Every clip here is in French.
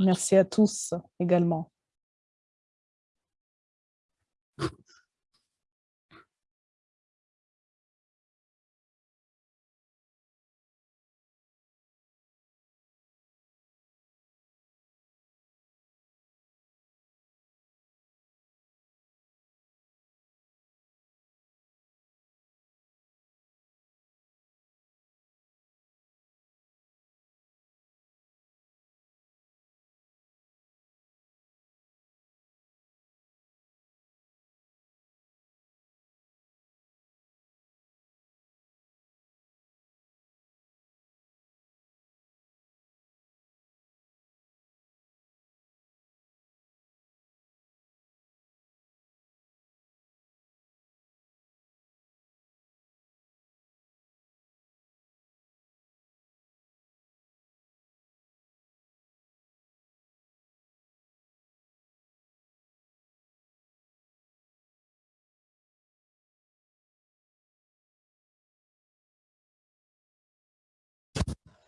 Merci à tous également.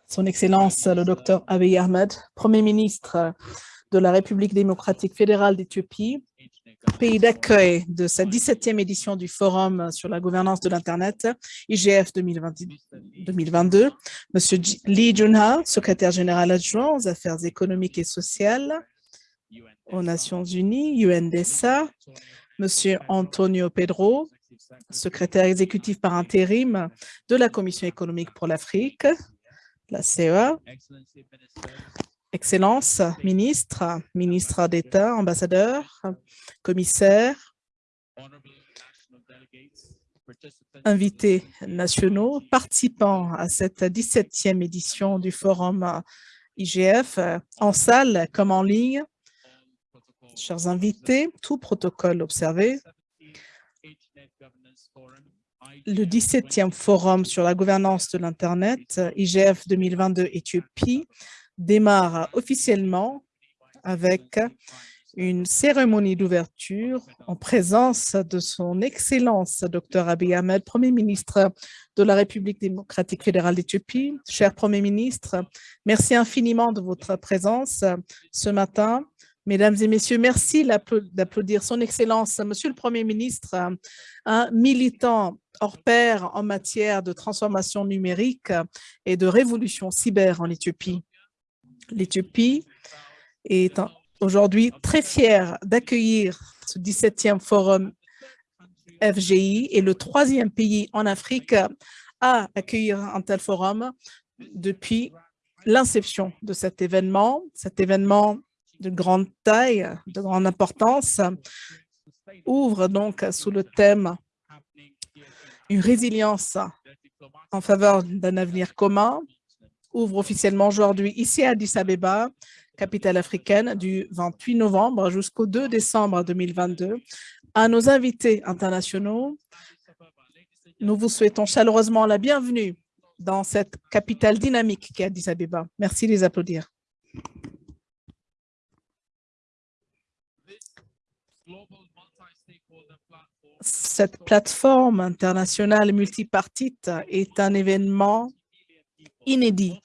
Son Excellence le Dr Abiy Ahmed, Premier ministre de la République démocratique fédérale d'Éthiopie, pays d'accueil de sa 17e édition du Forum sur la gouvernance de l'Internet, IGF 2022, Monsieur Lee Junha, secrétaire général adjoint aux affaires économiques et sociales aux Nations Unies, UNDSA, Monsieur Antonio Pedro, secrétaire exécutif par intérim de la Commission économique pour l'Afrique, la CEA, Excellence, ministre, ministre d'État, ambassadeur, commissaire, invités nationaux, participants à cette 17e édition du Forum IGF, en salle comme en ligne. Chers invités, tout protocole observé, le 17e Forum sur la gouvernance de l'Internet, IGF 2022 Éthiopie, démarre officiellement avec une cérémonie d'ouverture en présence de son Excellence Dr Abiy Ahmed, Premier ministre de la République démocratique fédérale d'Éthiopie. Cher Premier ministre, merci infiniment de votre présence ce matin Mesdames et messieurs, merci d'applaudir son Excellence, Monsieur le Premier ministre, un militant hors pair en matière de transformation numérique et de révolution cyber en Éthiopie. L'Éthiopie est aujourd'hui très fière d'accueillir ce 17e forum FGI et le troisième pays en Afrique à accueillir un tel forum depuis l'inception de cet événement. Cet événement de grande taille, de grande importance, ouvre donc sous le thème une résilience en faveur d'un avenir commun, ouvre officiellement aujourd'hui ici à Addis Abeba, capitale africaine, du 28 novembre jusqu'au 2 décembre 2022. À nos invités internationaux, nous vous souhaitons chaleureusement la bienvenue dans cette capitale dynamique qui est Addis Abeba. Merci de les applaudir. Cette plateforme internationale multipartite est un événement inédit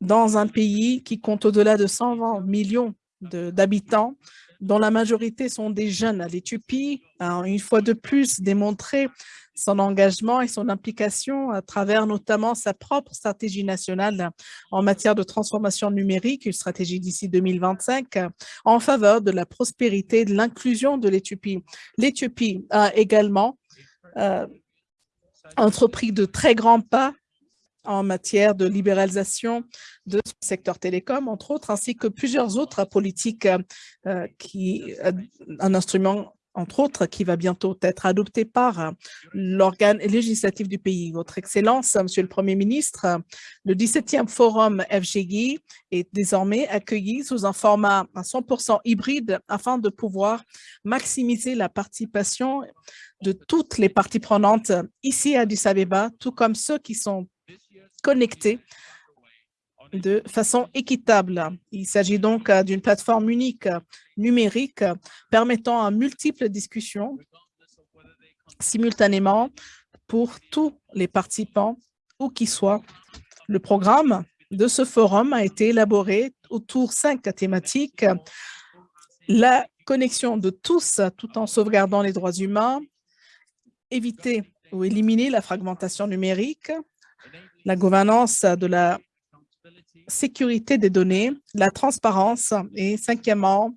dans un pays qui compte au-delà de 120 millions d'habitants, dont la majorité sont des jeunes. L'Éthiopie a une fois de plus démontré son engagement et son implication à travers notamment sa propre stratégie nationale en matière de transformation numérique, une stratégie d'ici 2025, en faveur de la prospérité et de l'inclusion de l'Éthiopie. L'Éthiopie a également euh, entrepris de très grands pas en matière de libéralisation de ce secteur télécom, entre autres, ainsi que plusieurs autres politiques euh, qui, euh, un instrument entre autres, qui va bientôt être adopté par euh, l'organe législatif du pays. Votre Excellence, Monsieur le Premier ministre, le 17e Forum FGI est désormais accueilli sous un format à 100% hybride afin de pouvoir maximiser la participation de toutes les parties prenantes ici à Addis Abeba, tout comme ceux qui sont connectés de façon équitable. Il s'agit donc euh, d'une plateforme unique numérique permettant à multiples discussions simultanément pour tous les participants, où qu'ils soient. Le programme de ce forum a été élaboré autour cinq thématiques. La connexion de tous tout en sauvegardant les droits humains, éviter ou éliminer la fragmentation numérique, la gouvernance de la sécurité des données, la transparence et cinquièmement,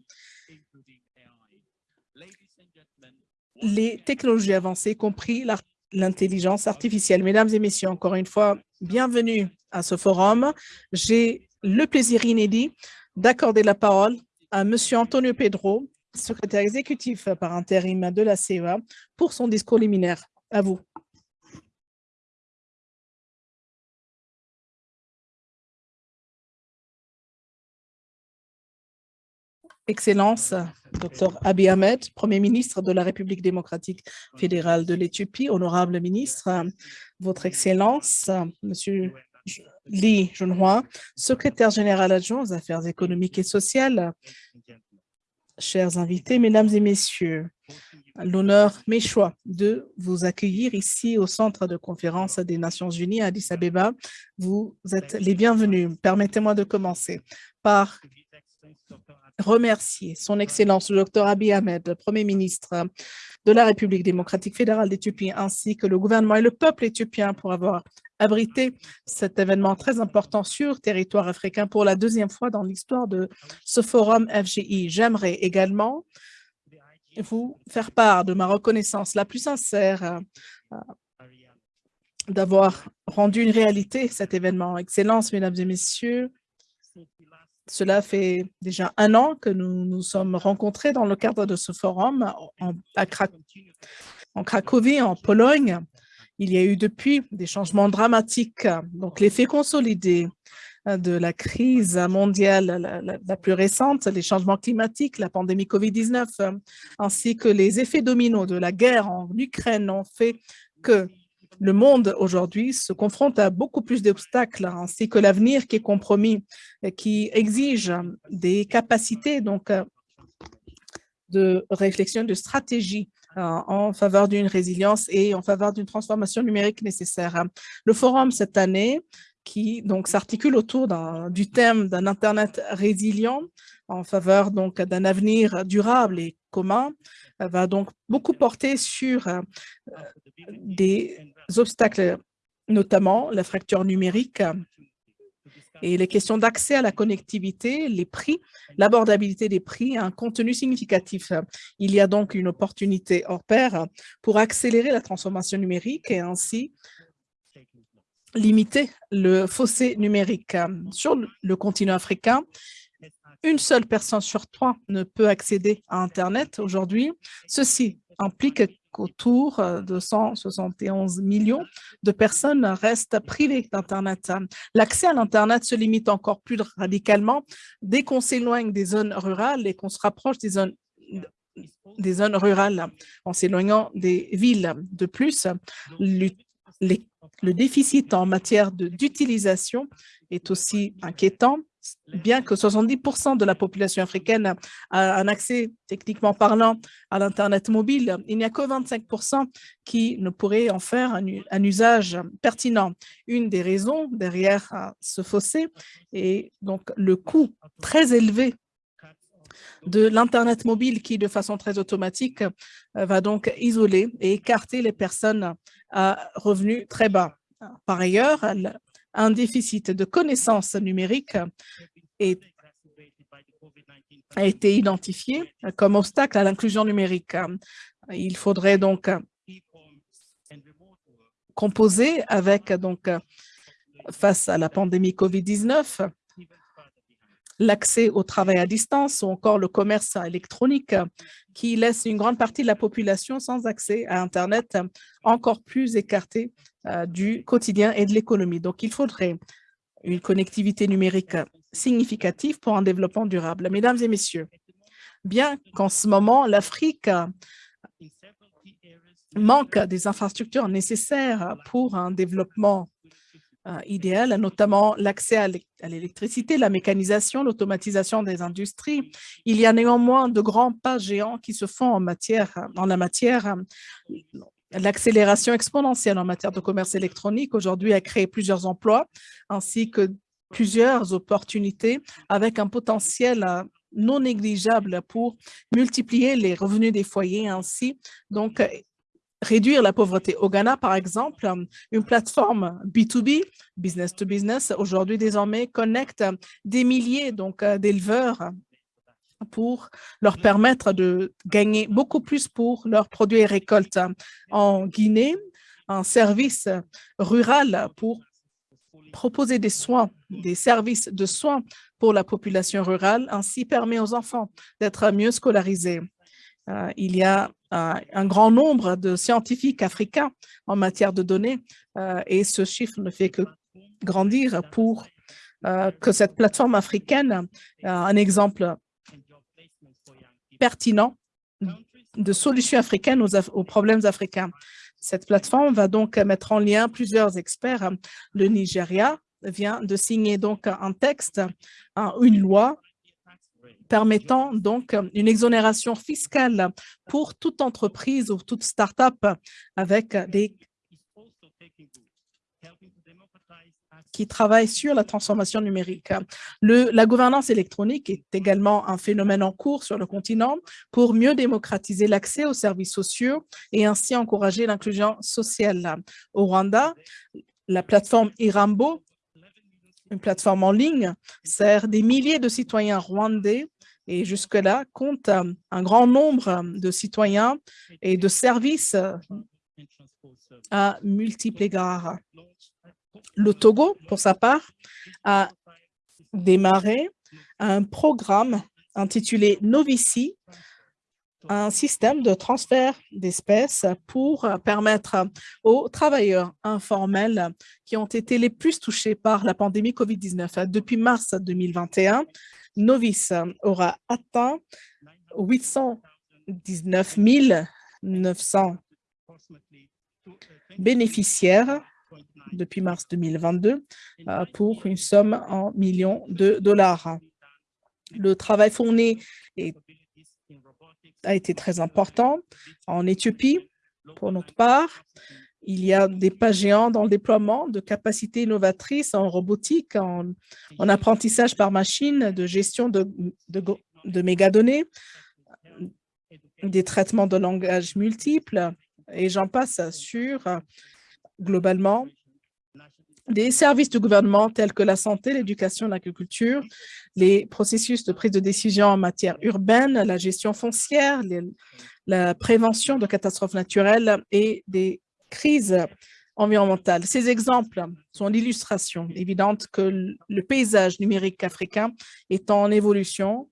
les technologies avancées, y compris l'intelligence artificielle. Mesdames et messieurs, encore une fois, bienvenue à ce forum. J'ai le plaisir inédit d'accorder la parole à M. Antonio Pedro, secrétaire exécutif par intérim de la CEA, pour son discours liminaire. À vous. Excellence, Dr Abiy Ahmed, Premier ministre de la République démocratique fédérale de l'Éthiopie, honorable ministre, Votre Excellence, Monsieur Li Junhua, secrétaire général adjoint aux affaires économiques et sociales, chers invités, mesdames et messieurs, l'honneur mes choix de vous accueillir ici au Centre de conférence des Nations Unies à Addis Abeba. Vous êtes les bienvenus. Permettez-moi de commencer par remercier son Excellence le Dr Abiy Ahmed, Premier ministre de la République démocratique fédérale d'Éthiopie, ainsi que le gouvernement et le peuple éthiopien pour avoir abrité cet événement très important sur territoire africain pour la deuxième fois dans l'histoire de ce forum FGI. J'aimerais également vous faire part de ma reconnaissance la plus sincère euh, d'avoir rendu une réalité cet événement. Excellence, mesdames et messieurs, cela fait déjà un an que nous nous sommes rencontrés dans le cadre de ce forum en, Cracovie, en Pologne. Il y a eu depuis des changements dramatiques, donc l'effet consolidé de la crise mondiale la, la, plus récente, les changements climatiques, la pandémie COVID-19, ainsi que les effets dominos de la guerre en Ukraine ont fait que le monde aujourd'hui se confronte à beaucoup plus d'obstacles, ainsi que l'avenir qui est compromis, qui exige des capacités donc euh, de réflexion, de stratégie euh, en faveur d'une résilience et en faveur d'une transformation numérique nécessaire. Le forum cette année, qui donc s'articule autour du thème d'un Internet résilient en faveur donc d'un avenir durable et commun, va donc beaucoup porter sur euh, des obstacles, notamment la fracture numérique et les questions d'accès à la connectivité, les prix, l'abordabilité des prix, un contenu significatif. Il y a donc une opportunité hors pair pour accélérer la transformation numérique et ainsi limiter le fossé numérique. Sur le continent africain, une seule personne sur trois ne peut accéder à Internet aujourd'hui. Ceci implique qu'autour de 171 millions de personnes restent privées d'Internet. L'accès à l'Internet se limite encore plus radicalement dès qu'on s'éloigne des zones rurales et qu'on se rapproche des zones rurales en s'éloignant des villes. De plus, le déficit en matière d'utilisation est aussi inquiétant bien que 70% de la population africaine a un accès techniquement parlant à l'Internet mobile, il n'y a que 25% qui ne pourraient en faire un, usage pertinent. Une des raisons derrière euh, ce fossé est donc le coût très élevé de l'Internet mobile qui, de façon très automatique, euh, va donc isoler et écarter les personnes à revenus très bas. Par ailleurs, un déficit de connaissances numériques a été identifié comme obstacle à l'inclusion numérique. Il faudrait donc composer avec, donc, face à la pandémie COVID-19, l'accès au travail à distance ou encore le commerce électronique qui laisse une grande partie de la population sans accès à Internet encore plus écartée euh, du quotidien et de l'économie. Donc, il faudrait une connectivité numérique significative pour un développement durable. Mesdames et messieurs, bien qu'en ce moment, l'Afrique manque des infrastructures nécessaires pour un développement euh, idéal, notamment l'accès à l'électricité, la mécanisation, l'automatisation des industries. Il y a néanmoins de grands pas géants qui se font en, matière, en la matière. L'accélération exponentielle en matière de commerce électronique aujourd'hui a créé plusieurs emplois ainsi que plusieurs opportunités avec un potentiel non négligeable pour multiplier les revenus des foyers ainsi donc réduire la pauvreté. Au Ghana, par exemple, une plateforme B2B, business to business, aujourd'hui désormais connecte des milliers donc d'éleveurs pour leur permettre de gagner beaucoup plus pour leurs produits et récoltes. En Guinée, un service rural pour proposer des soins, des services de soins pour la population rurale, ainsi permet aux enfants d'être mieux scolarisés. Euh, il y a euh, un grand nombre de scientifiques africains en matière de données euh, et ce chiffre ne fait que grandir pour que cette plateforme africaine, un exemple pertinent de solutions africaines aux, problèmes africains. Cette plateforme va donc mettre en lien plusieurs experts. Le Nigeria vient de signer donc un texte, une loi permettant donc une exonération fiscale pour toute entreprise ou toute start-up avec des qui travaillent sur la transformation numérique. Le, la gouvernance électronique est également un phénomène en cours sur le continent pour mieux démocratiser l'accès aux services sociaux et ainsi encourager l'inclusion sociale. Au Rwanda, la plateforme Irambo, une plateforme en ligne, sert des milliers de citoyens rwandais et jusque-là compte un grand nombre de citoyens et de services à multiples égards. Le Togo, pour sa part, a démarré un programme intitulé Novici, un système de transfert d'espèces pour permettre aux travailleurs informels qui ont été les plus touchés par la pandémie COVID-19. Depuis mars 2021, Novice aura atteint 819 900 bénéficiaires depuis mars 2022 euh, pour une somme en millions de dollars. Le travail fourni a été très important. En Éthiopie, pour notre part, il y a des pas géants dans le déploiement de capacités innovatrices en robotique, en, apprentissage par machine, de gestion de, de, de mégadonnées, des traitements de langage multiples, et j'en passe sur, globalement, des services du gouvernement tels que la santé, l'éducation, l'agriculture, les processus de prise de décision en matière urbaine, la gestion foncière, la prévention de catastrophes naturelles et des crises environnementales. Ces exemples sont l'illustration évidente que le paysage numérique africain est en évolution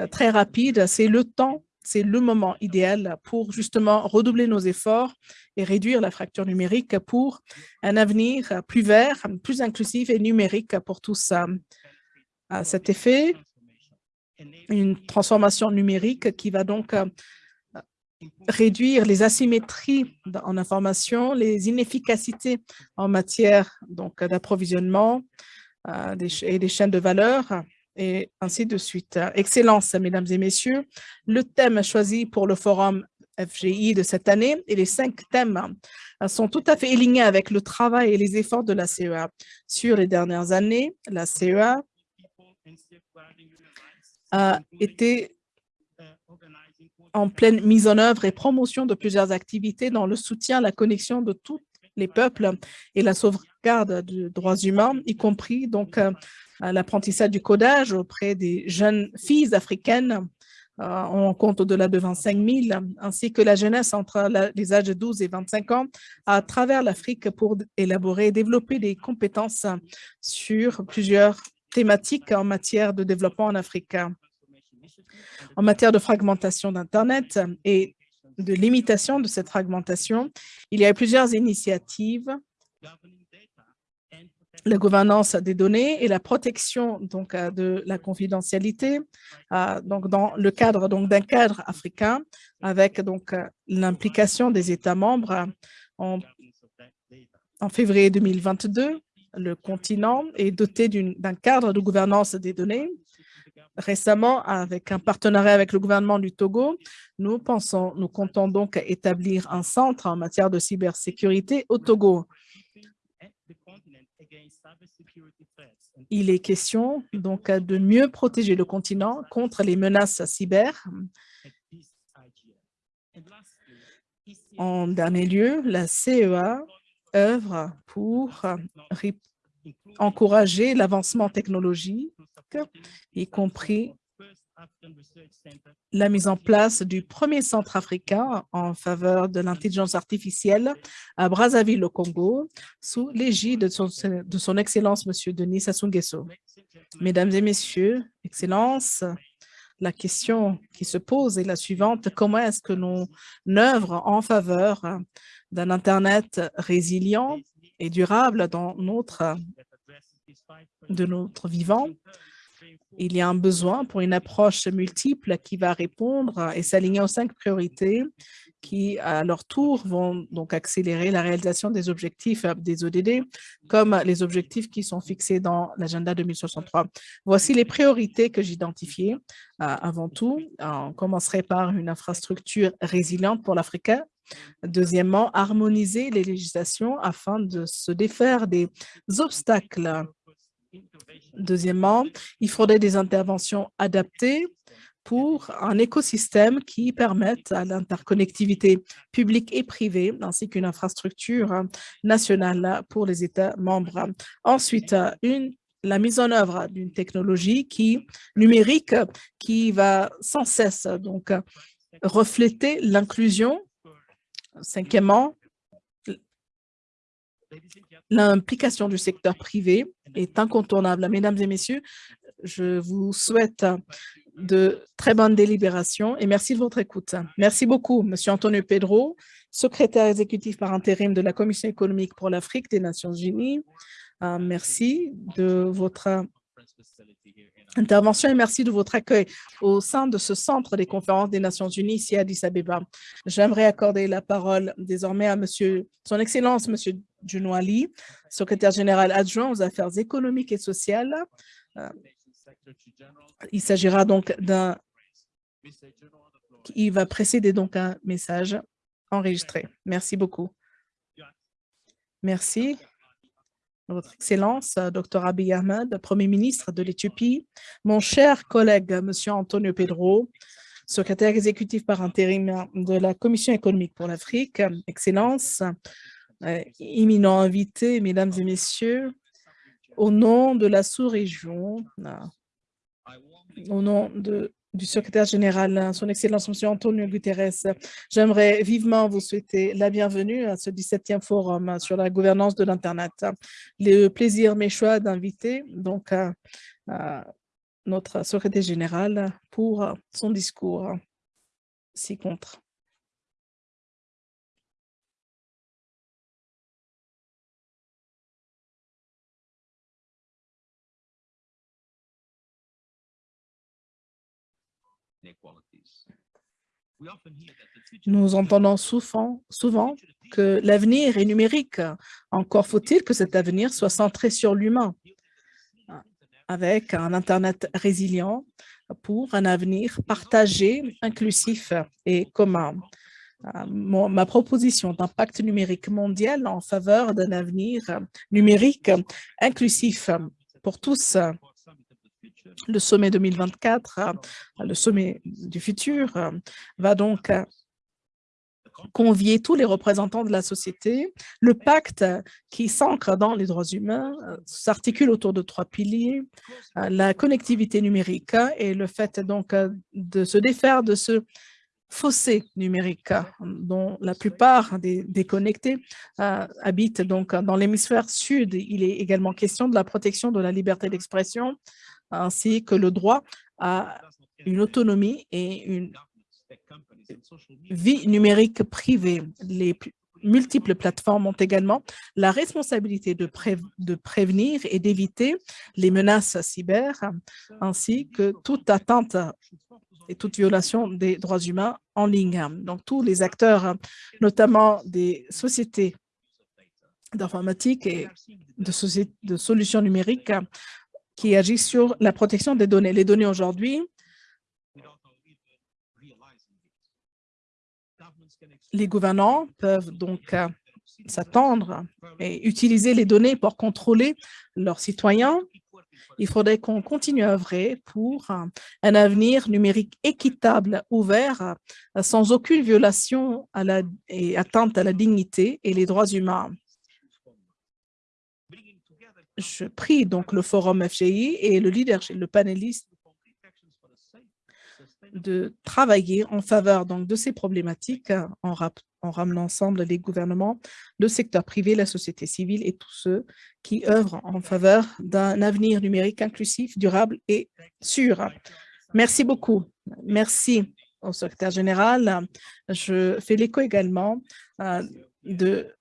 euh, très rapide. C'est le temps c'est le moment idéal pour justement redoubler nos efforts et réduire la fracture numérique pour un avenir plus vert, plus inclusif et numérique pour tous. À cet effet, une transformation numérique qui va donc euh, réduire les asymétries en information, les inefficacités en matière d'approvisionnement euh, et des chaînes de valeur, et ainsi de suite. Excellence, mesdames et messieurs, le thème choisi pour le forum FGI de cette année et les cinq thèmes sont tout à fait alignés avec le travail et les efforts de la CEA. Sur les dernières années, la CEA a été en pleine mise en œuvre et promotion de plusieurs activités dans le soutien à la connexion de tous les peuples et la sauvegarde des droits humains, y compris donc l'apprentissage du codage auprès des jeunes filles africaines. Euh, on compte au-delà de 25 000, ainsi que la jeunesse entre les âges de 12 et 25 ans à travers l'Afrique pour élaborer et développer des compétences sur plusieurs thématiques en matière de développement en Afrique. En matière de fragmentation d'Internet et de limitation de cette fragmentation, il y a plusieurs initiatives. La gouvernance des données et la protection donc euh, de la confidentialité euh, donc dans le cadre d'un cadre africain avec euh, l'implication des États membres en février 2022 le continent est doté d'un cadre de gouvernance des données récemment avec un partenariat avec le gouvernement du Togo. Nous pensons, nous comptons donc établir un centre en matière de cybersécurité au Togo Il est question donc de mieux protéger le continent contre les menaces cyber. En dernier lieu, la CEA œuvre pour encourager l'avancement y compris la mise en place du premier centre africain en faveur de l'intelligence artificielle à Brazzaville, au Congo, sous l'égide de son, Excellence, M. Denis Sassou. Mesdames et Messieurs, Excellence, la question qui se pose est la suivante. Comment est-ce que l'on œuvre en faveur d'un Internet résilient et durable dans notre, de notre vivant? Il y a un besoin pour une approche multiple qui va répondre et s'aligner aux cinq priorités qui, à leur tour, vont donc accélérer la réalisation des objectifs des ODD, comme les objectifs qui sont fixés dans l'agenda 2063. Voici les priorités que j'identifiais. avant tout, on commencerait par une infrastructure résiliente pour l'Afrique. Deuxièmement, harmoniser les législations afin de se défaire des obstacles Deuxièmement, il faudrait des interventions adaptées pour un écosystème qui permette l'interconnectivité publique et privée, ainsi qu'une infrastructure nationale pour les États membres. Ensuite, la mise en œuvre d'une technologie qui, numérique qui va sans cesse donc refléter l'inclusion. Cinquièmement, L'implication du secteur privé est incontournable. Mesdames et messieurs, je vous souhaite de très bonnes délibérations et merci de votre écoute. Merci beaucoup, Monsieur Antonio Pedro, secrétaire exécutif par intérim de la Commission économique pour l'Afrique des Nations Unies. Euh, merci de votre intervention et merci de votre accueil au sein de ce centre des conférences des Nations Unies ici à Addis Abeba. J'aimerais accorder la parole désormais à Monsieur, Son Excellence Monsieur Ali, secrétaire général adjoint aux affaires économiques et sociales. Euh, il s'agira donc d'un... Il va précéder donc un message enregistré. Merci beaucoup. Merci. Votre Excellence, Dr Abiy Ahmed, Premier ministre de l'Éthiopie, mon cher collègue, Monsieur Antonio Pedro, secrétaire exécutif par intérim de la Commission économique pour l'Afrique, Excellence, éminent invité, mesdames et messieurs, au nom de la sous-région, au nom du secrétaire général, son Excellence M. Antonio Guterres, j'aimerais vivement vous souhaiter la bienvenue à ce 17e forum sur la gouvernance de l'Internet. Le plaisir m'est choix d'inviter donc notre secrétaire général pour son discours ci-contre. Nous entendons souvent, souvent que l'avenir est numérique. Encore faut-il que cet avenir soit centré sur l'humain, avec un Internet résilient pour un avenir partagé, inclusif et commun. ma proposition d'impact numérique mondial en faveur d'un avenir numérique inclusif pour tous le sommet 2024, euh, le sommet du futur, euh, va donc euh, convier tous les représentants de la société. Le pacte qui s'ancre dans les droits humains s'articule autour de trois piliers, la connectivité numérique et le fait donc de se défaire de ce fossé numérique dont la plupart des déconnectés habitent donc dans l'hémisphère sud. Il est également question de la protection de la liberté d'expression, ainsi que le droit à une autonomie et une vie numérique privée. Les multiples plateformes ont également la responsabilité de, prévenir et d'éviter les menaces cyber, ainsi que toute atteinte et toute violation des droits humains en ligne. Donc, tous les acteurs, notamment des sociétés d'informatique et de, de solutions numériques, qui agit sur la protection des données. Les données aujourd'hui, les gouvernants peuvent donc euh, s'attendre et utiliser les données pour contrôler leurs citoyens. Il faudrait qu'on continue à œuvrer pour un avenir numérique équitable, ouvert, sans aucune violation à la, et atteinte à la dignité et les droits humains. Je prie donc le forum FGI et le leadership, le panéliste de travailler en faveur donc, de ces problématiques en, en ramenant ensemble les gouvernements, le secteur privé, la société civile et tous ceux qui œuvrent en faveur d'un avenir numérique inclusif, durable et sûr. Merci beaucoup. Merci au secrétaire général. Je fais l'écho également euh, de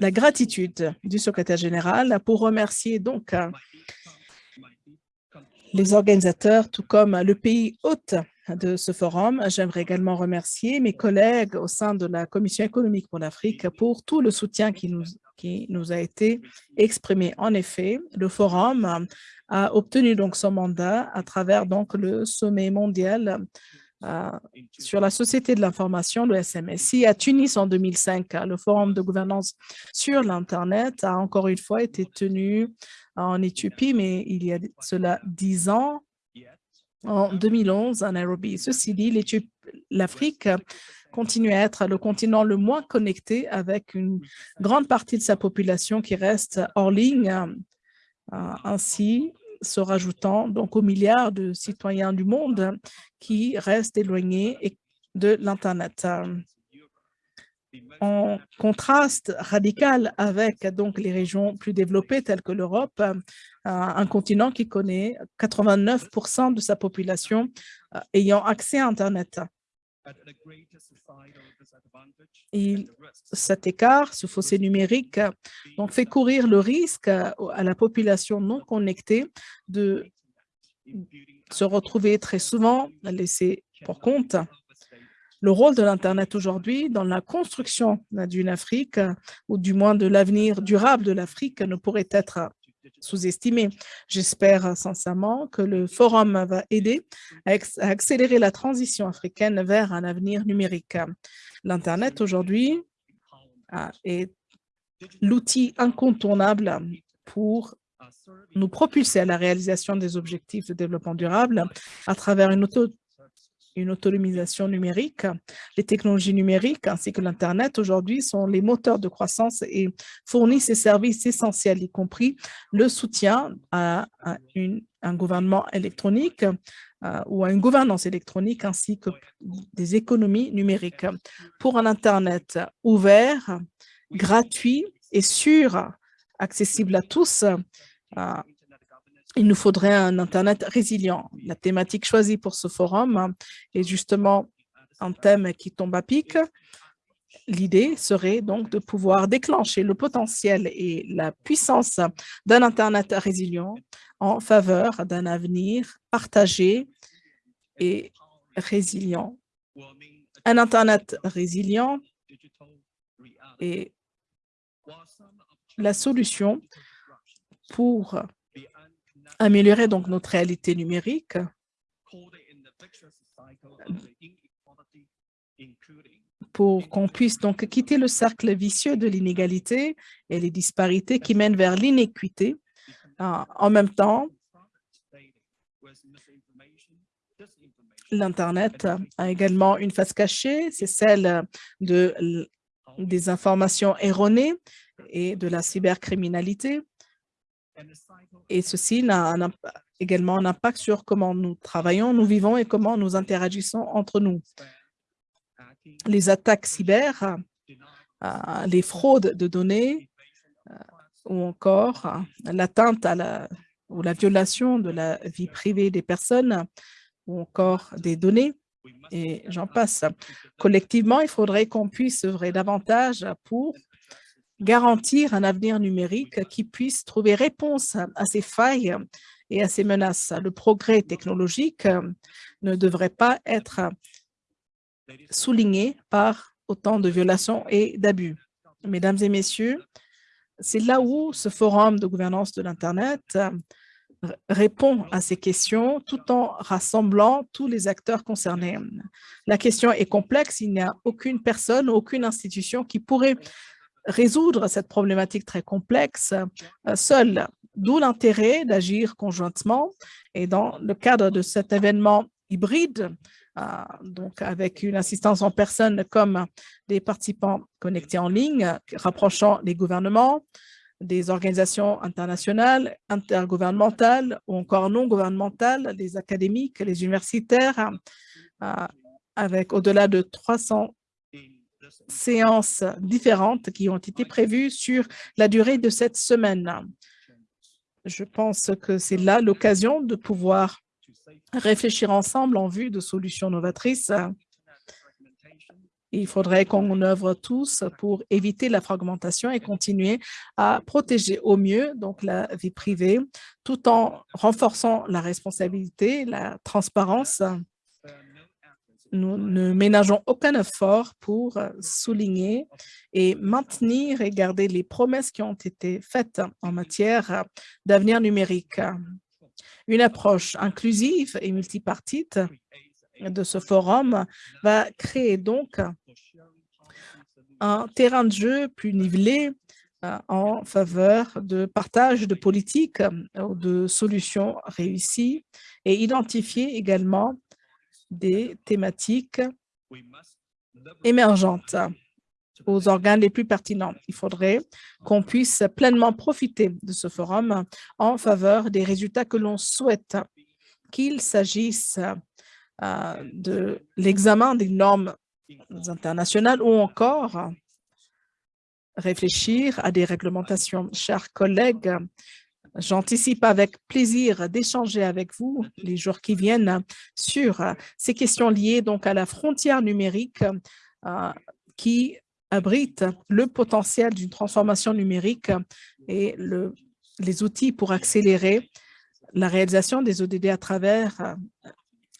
la gratitude du secrétaire général pour remercier donc euh, les organisateurs, tout comme le pays hôte de ce forum. J'aimerais également remercier mes collègues au sein de la Commission économique pour l'Afrique pour tout le soutien qui nous, qui nous a été exprimé. En effet, le forum a obtenu donc son mandat à travers donc le sommet mondial euh, sur la société de l'information, le SMSI, à Tunis en 2005. Le forum de gouvernance sur l'Internet a encore une fois été tenu en Éthiopie, mais il y a cela dix ans, en 2011 à Nairobi. Ceci dit, l'Afrique continue à être le continent le moins connecté avec une grande partie de sa population qui reste hors ligne, euh, ainsi se rajoutant donc aux milliards de citoyens du monde qui restent éloignés de l'Internet en contraste radical avec donc les régions plus développées telles que l'Europe, un continent qui connaît 89% de sa population euh, ayant accès à Internet. Et cet écart, ce fossé numérique, donc fait courir le risque à la population non connectée de se retrouver très souvent laissée pour compte. Le rôle de l'Internet aujourd'hui dans la construction d'une Afrique, ou du moins de l'avenir durable de l'Afrique, ne pourrait être sous-estimé. J'espère sincèrement que le forum va aider à, accélérer la transition africaine vers un avenir numérique. L'Internet aujourd'hui est l'outil incontournable pour nous propulser à la réalisation des objectifs de développement durable à travers une auto une autonomisation numérique. Les technologies numériques ainsi que l'Internet aujourd'hui sont les moteurs de croissance et fournissent ces services essentiels, y compris le soutien à, un gouvernement électronique euh, ou à une gouvernance électronique ainsi que des économies numériques. Pour un Internet ouvert, gratuit et sûr, accessible à tous, euh, il nous faudrait un Internet résilient. La thématique choisie pour ce forum est justement un thème qui tombe à pic. L'idée serait donc de pouvoir déclencher le potentiel et la puissance d'un Internet résilient en faveur d'un avenir partagé et résilient. Un Internet résilient est la solution pour améliorer donc notre réalité numérique pour qu'on puisse donc quitter le cercle vicieux de l'inégalité et les disparités qui mènent vers l'inéquité. Ah, en même temps, l'Internet a également une face cachée, c'est celle de, des informations erronées et de la cybercriminalité. Et ceci a également un impact sur comment nous travaillons, nous vivons et comment nous interagissons entre nous. Les attaques cyber, euh, les fraudes de données euh, ou encore euh, l'atteinte à la ou la violation de la vie privée des personnes ou encore des données, et j'en passe. Collectivement, il faudrait qu'on puisse œuvrer davantage pour garantir un avenir numérique qui puisse trouver réponse à ces failles et à ces menaces. Le progrès technologique ne devrait pas être souligné par autant de violations et d'abus. Mesdames et messieurs, c'est là où ce forum de gouvernance de l'Internet répond à ces questions tout en rassemblant tous les acteurs concernés. La question est complexe, il n'y a aucune personne, aucune institution qui pourrait résoudre cette problématique très complexe seul, d'où l'intérêt d'agir conjointement. Et dans le cadre de cet événement hybride, donc avec une assistance en personne comme des participants connectés en ligne, rapprochant les gouvernements, des organisations internationales, intergouvernementales ou encore non gouvernementales, les académiques, les universitaires, euh, avec au-delà de 300 séances différentes qui ont été prévues sur la durée de cette semaine. Je pense que c'est là l'occasion de pouvoir réfléchir ensemble en vue de solutions novatrices. Il faudrait qu'on œuvre tous pour éviter la fragmentation et continuer à protéger au mieux donc la vie privée tout en renforçant la responsabilité, la transparence. Nous ne ménageons aucun effort pour souligner et maintenir et garder les promesses qui ont été faites en matière d'avenir numérique. Une approche inclusive et multipartite de ce forum va créer donc un terrain de jeu plus nivelé euh, en faveur de partage de politiques ou de solutions réussies et identifier également des thématiques émergentes aux organes les plus pertinents. Il faudrait qu'on puisse pleinement profiter de ce forum en faveur des résultats que l'on souhaite, qu'il s'agisse euh, de l'examen des normes internationales ou encore réfléchir à des réglementations. Chers collègues, j'anticipe avec plaisir d'échanger avec vous les jours qui viennent sur ces questions liées donc à la frontière numérique euh, qui abrite le potentiel d'une transformation numérique et le, les outils pour accélérer la réalisation des ODD à travers euh,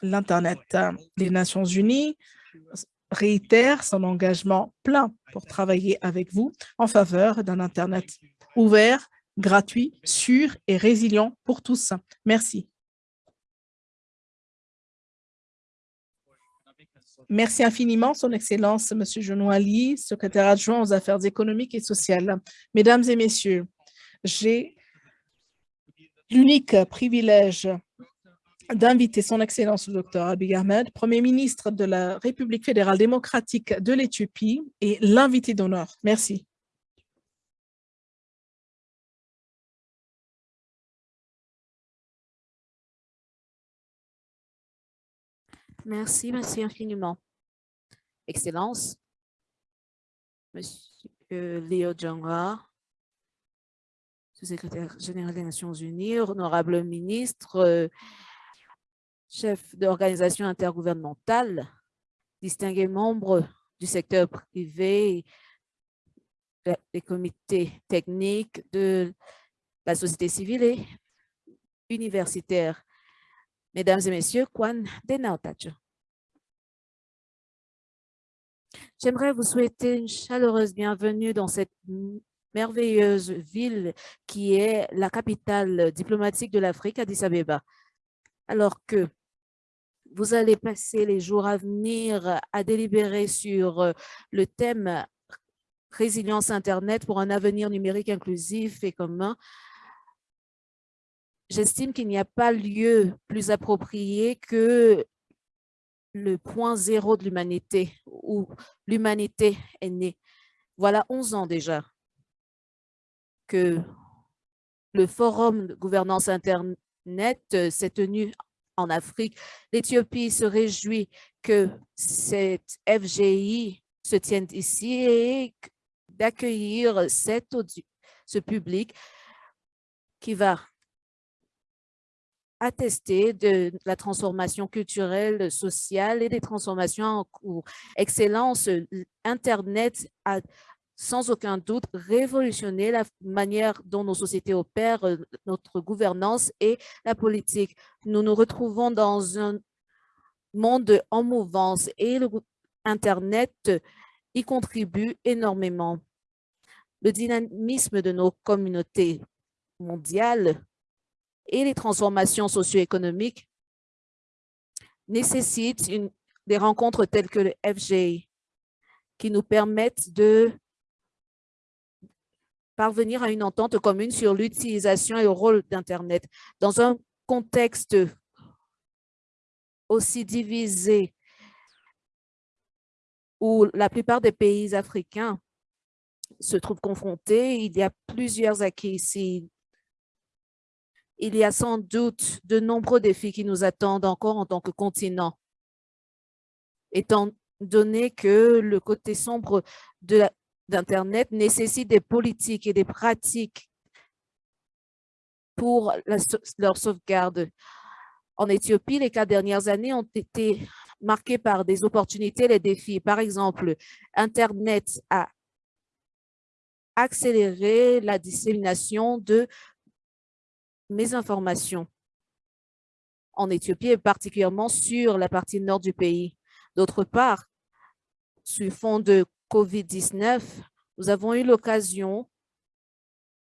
l'Internet. Les Nations unies réitèrent son engagement plein pour travailler avec vous en faveur d'un Internet ouvert, gratuit, sûr et résilient pour tous. Merci. Merci infiniment, Son Excellence, M. Genoa Ali, secrétaire adjoint aux affaires économiques et sociales. Mesdames et messieurs, j'ai l'unique privilège d'inviter son Excellence le Dr Abiy Ahmed, Premier ministre de la République fédérale démocratique de l'Éthiopie et l'invité d'honneur. Merci. Merci, merci infiniment. Excellence, Monsieur Léo Djonga, sous-secrétaire général des Nations Unies, honorable ministre, chef d'organisation intergouvernementale, distingués membres du secteur privé, des comités techniques de la société civile et universitaire. Mesdames et messieurs, Kwan Denautacho. J'aimerais vous souhaiter une chaleureuse bienvenue dans cette merveilleuse ville qui est la capitale diplomatique de l'Afrique, Addis Abeba. Alors que vous allez passer les jours à venir à délibérer sur euh, le thème résilience Internet pour un avenir numérique inclusif et commun. J'estime qu'il n'y a pas lieu plus approprié que le point zéro de l'humanité, où l'humanité est née. Voilà 11 ans déjà que le Forum de gouvernance Internet s'est tenu en Afrique. L'Éthiopie se réjouit que cette FGI se tienne ici et d'accueillir ce public qui va attester de la transformation culturelle, sociale et des transformations en cours. Excellence, Internet a sans aucun doute révolutionner la manière dont nos sociétés opèrent, notre gouvernance et la politique. Nous nous retrouvons dans un monde en mouvance et Internet y contribue énormément. Le dynamisme de nos communautés mondiales et les transformations socio-économiques nécessitent des rencontres telles que le FGI qui nous permettent de parvenir à une entente commune sur l'utilisation et le rôle d'Internet. Dans un contexte aussi divisé où la plupart des pays africains se trouvent confrontés, il y a plusieurs acquis ici. Il y a sans doute de nombreux défis qui nous attendent encore en tant que continent. Étant donné que le côté sombre d'Internet nécessite des politiques et des pratiques pour leur sauvegarde. En Éthiopie, les quatre dernières années ont été marquées par des opportunités et des défis. Par exemple, Internet a accéléré la dissémination de mes informations en Éthiopie et particulièrement sur la partie nord du pays. D'autre part, sur fond de COVID-19, nous avons eu l'occasion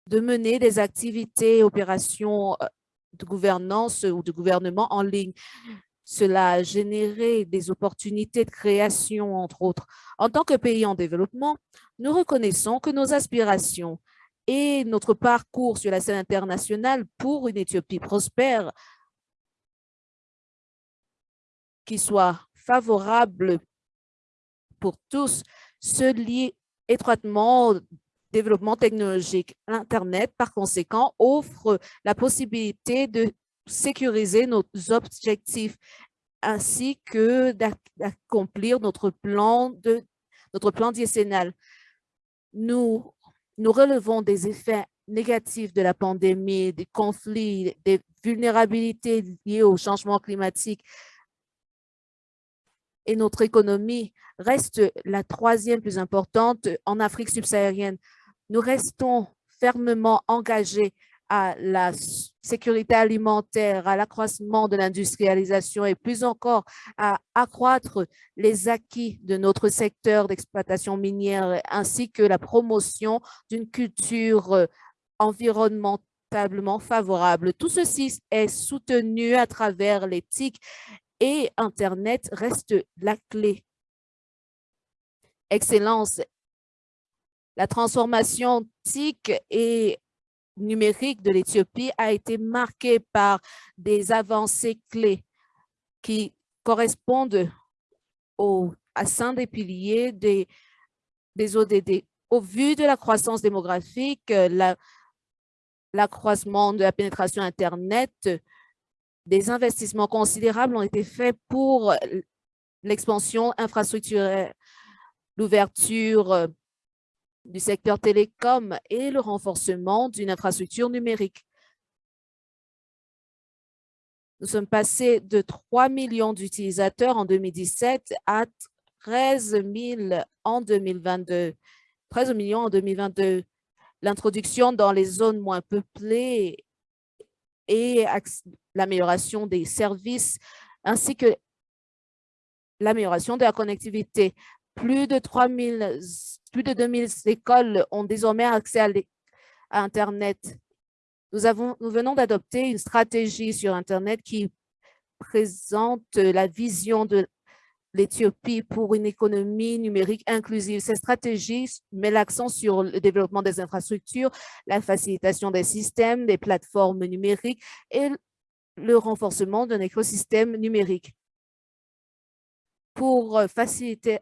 de mener des activités opérations euh, de gouvernance ou de gouvernement en ligne. Cela a généré des opportunités de création, entre autres. En tant que pays en développement, nous reconnaissons que nos aspirations et notre parcours sur la scène internationale pour une Éthiopie prospère qui soit favorable pour tous se lient étroitement au développement technologique. L'Internet, par conséquent, offre la possibilité de sécuriser nos objectifs ainsi que d'accomplir notre plan de notre plan décennal. Nous, nous relevons des effets négatifs de la pandémie, des conflits, des vulnérabilités liées au changement climatique, et notre économie reste la troisième plus importante en Afrique subsaharienne. Nous restons fermement engagés à la sécurité alimentaire, à l'accroissement de l'industrialisation et plus encore à accroître les acquis de notre secteur d'exploitation minière ainsi que la promotion d'une culture environnementablement favorable. Tout ceci est soutenu à travers l'éthique et Internet reste la clé. Excellence, la transformation TIC et numérique de l'Éthiopie a été marquée par des avancées clés qui correspondent au, à cinq des piliers des, des ODD. Au vu de la croissance démographique, l'accroissement de la pénétration Internet, des investissements considérables ont été faits pour l'expansion infrastructurelle, l'ouverture euh, du secteur télécom et le renforcement d'une infrastructure numérique. Nous sommes passés de 3 millions d'utilisateurs en 2017 à 13 000 en 2022. 13 millions en 2022. L'introduction dans les zones moins peuplées et l'amélioration des services ainsi que l'amélioration de la connectivité. Plus de 3000, plus de 2000 écoles ont désormais accès à, Internet. Nous, avons, nous venons d'adopter une stratégie sur Internet qui présente la vision de l'Éthiopie pour une économie numérique inclusive. Cette stratégie met l'accent sur le développement des infrastructures, la facilitation des systèmes, des plateformes numériques et le renforcement d'un écosystème numérique. Pour faciliter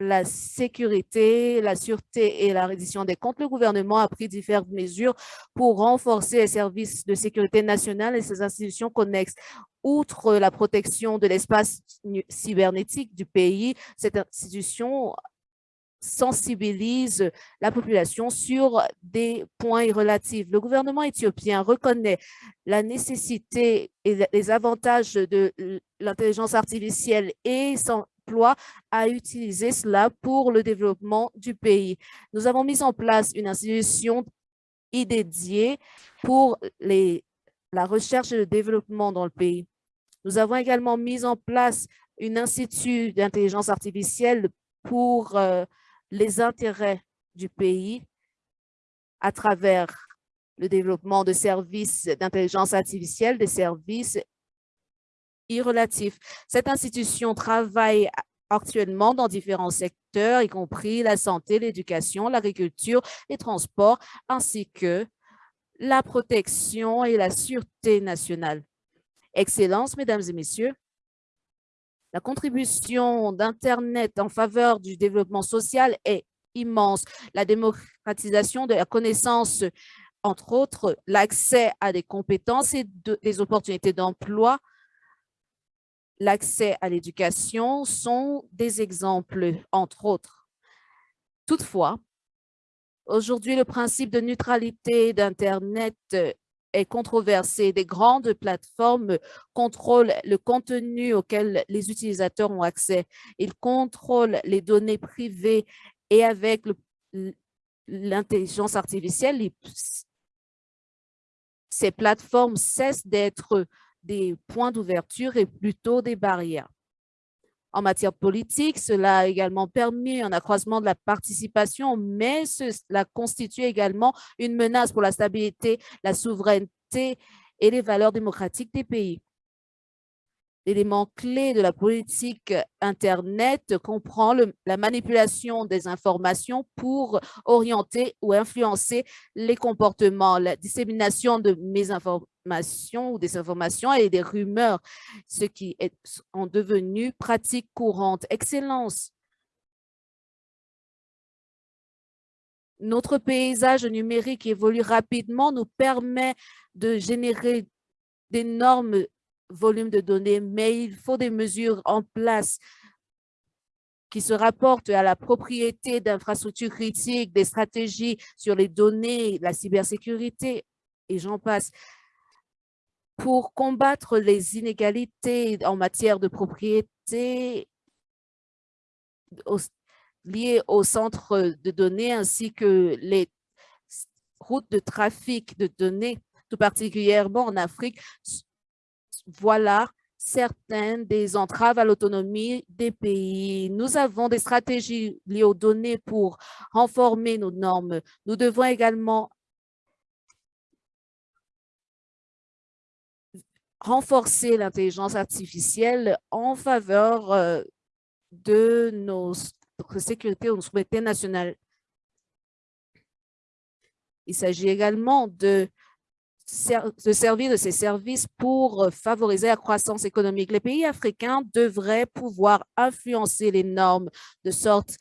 la sécurité, la sûreté et la reddition des comptes, le gouvernement a pris différentes mesures pour renforcer les services de sécurité nationale et ses institutions connexes. Outre la protection de l'espace cybernétique du pays, cette institution sensibilise la population sur des points relatifs. Le gouvernement éthiopien reconnaît la nécessité et les avantages de l'intelligence artificielle et s'emploie à utiliser cela pour le développement du pays. Nous avons mis en place une institution dédiée pour les, la recherche et le développement dans le pays. Nous avons également mis en place un institut d'intelligence artificielle pour euh, les intérêts du pays à travers le développement de services d'intelligence artificielle, des services irrelatifs. Cette institution travaille actuellement dans différents secteurs, y compris la santé, l'éducation, l'agriculture, les transports, ainsi que la protection et la sûreté nationale. Excellence, mesdames et messieurs, la contribution d'Internet en faveur du développement social est immense. La démocratisation de la connaissance, entre autres, l'accès à des compétences et des opportunités d'emploi, l'accès à l'éducation sont des exemples, entre autres. Toutefois, aujourd'hui, le principe de neutralité d'Internet est controversé. Des grandes plateformes contrôlent le contenu auquel les utilisateurs ont accès. Ils contrôlent les données privées et avec l'intelligence artificielle, ces plateformes cessent d'être des points d'ouverture et plutôt des barrières. En matière politique, cela a également permis un accroissement de la participation, mais cela constitue également une menace pour la stabilité, la souveraineté et les valeurs démocratiques des pays. L'élément clé de la politique Internet comprend la manipulation des informations pour orienter ou influencer les comportements, la dissémination de mésinformations ou des informations et des rumeurs, ce qui est en devenu pratique courante. Excellence. Notre paysage numérique évolue rapidement, nous permet de générer d'énormes volume de données, mais il faut des mesures en place qui se rapportent à la propriété d'infrastructures critiques, des stratégies sur les données, la cybersécurité, et j'en passe. Pour combattre les inégalités en matière de propriété liées au centre de données ainsi que les routes de trafic de données, tout particulièrement en Afrique, voilà certaines des entraves à l'autonomie des pays. Nous avons des stratégies liées aux données pour renforcer nos normes. Nous devons également renforcer l'intelligence artificielle en faveur euh, de notre sécurité ou notre souveraineté nationale. Il s'agit également de se servir de ces services pour euh, favoriser la croissance économique. Les pays africains devraient pouvoir influencer les normes de sorte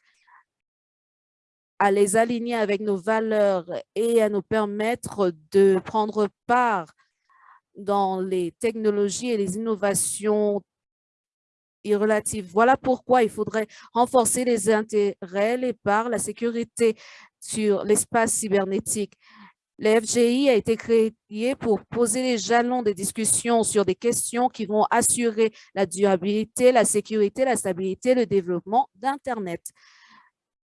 à les aligner avec nos valeurs et à nous permettre de prendre part dans les technologies et les innovations relatives. Voilà pourquoi il faudrait renforcer les intérêts, les parts, la sécurité sur l'espace cybernétique. Le FGI a été créé pour poser les jalons des discussions sur des questions qui vont assurer la durabilité, la sécurité, la stabilité, le développement d'Internet.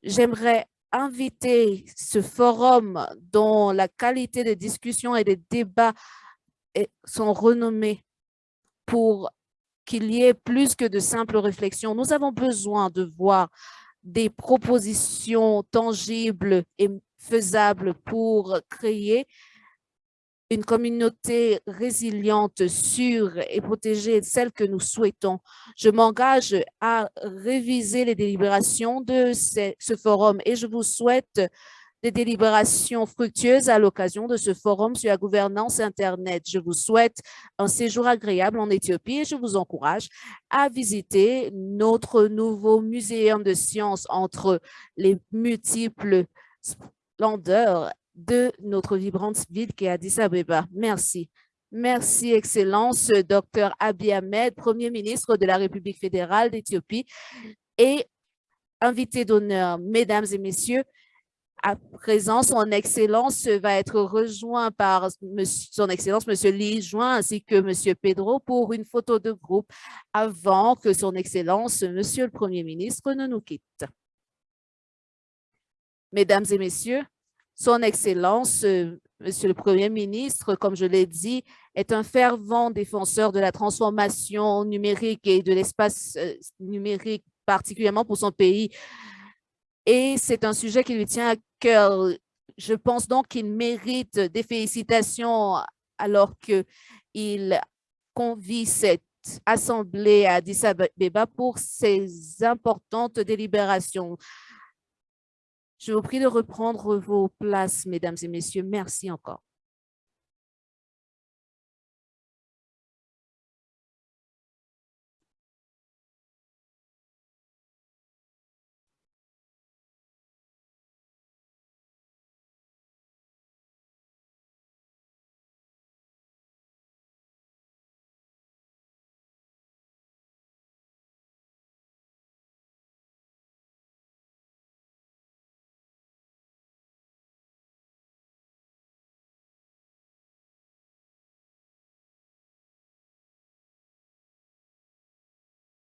J'aimerais inviter ce forum dont la qualité des discussions et des débats sont renommés pour qu'il y ait plus que de simples réflexions. Nous avons besoin de voir des propositions tangibles et faisable pour créer une communauté résiliente, sûre et protégée, celle que nous souhaitons. Je m'engage à réviser les délibérations de ce, forum et je vous souhaite des délibérations fructueuses à l'occasion de ce forum sur la gouvernance Internet. Je vous souhaite un séjour agréable en Éthiopie et je vous encourage à visiter notre nouveau muséum de sciences entre les multiples splendeur de notre vibrante ville qui est Addis Abeba. Merci. Merci, Excellence, Dr Abiy Ahmed, Premier ministre de la République fédérale d'Éthiopie et invité d'honneur, Mesdames et Messieurs, à présent, son Excellence va être rejoint par son Excellence, Monsieur Lee Join, ainsi que Monsieur Pedro pour une photo de groupe avant que son Excellence, Monsieur le Premier ministre, ne nous quitte. Mesdames et messieurs, son Excellence, Monsieur le Premier ministre, comme je l'ai dit, est un fervent défenseur de la transformation numérique et de l'espace euh, numérique, particulièrement pour son pays. Et c'est un sujet qui lui tient à cœur. Je pense donc qu'il mérite des félicitations alors qu'il convie cette assemblée à Addis Abeba pour ces importantes délibérations. Je vous prie de reprendre vos places, mesdames et messieurs. Merci encore.